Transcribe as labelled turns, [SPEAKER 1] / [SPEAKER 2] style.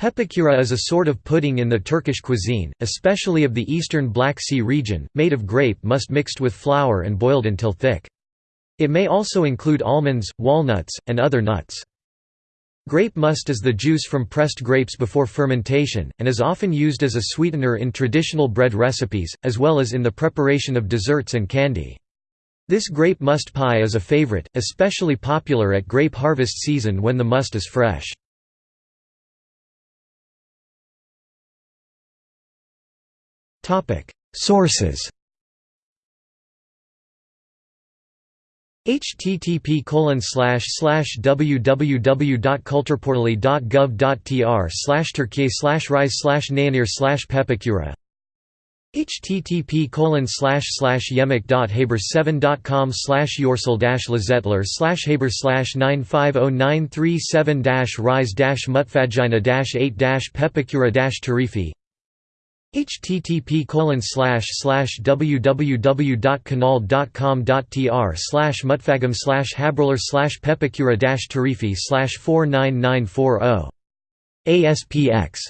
[SPEAKER 1] Pepekura is a sort of pudding in the Turkish cuisine, especially of the eastern Black Sea region, made of grape must mixed with flour and boiled until thick. It may also include almonds, walnuts, and other nuts. Grape must is the juice from pressed grapes before fermentation, and is often used as a sweetener in traditional bread recipes, as well as in the preparation of desserts and candy. This grape must pie is a favorite, especially popular at grape harvest season when the must is fresh. Sources. http www.kulturportali.gov.tr slash turkey slash rize slash nayanir slash pepekura http yemek.haber7.com slash yoresel lezzetler slash haber slash 950937 rize mutfagina 8 pepekura tarifi http www.canal.com.tr slash mutfagam slash haberler slash pepekura tarifi slash 49940 ASPX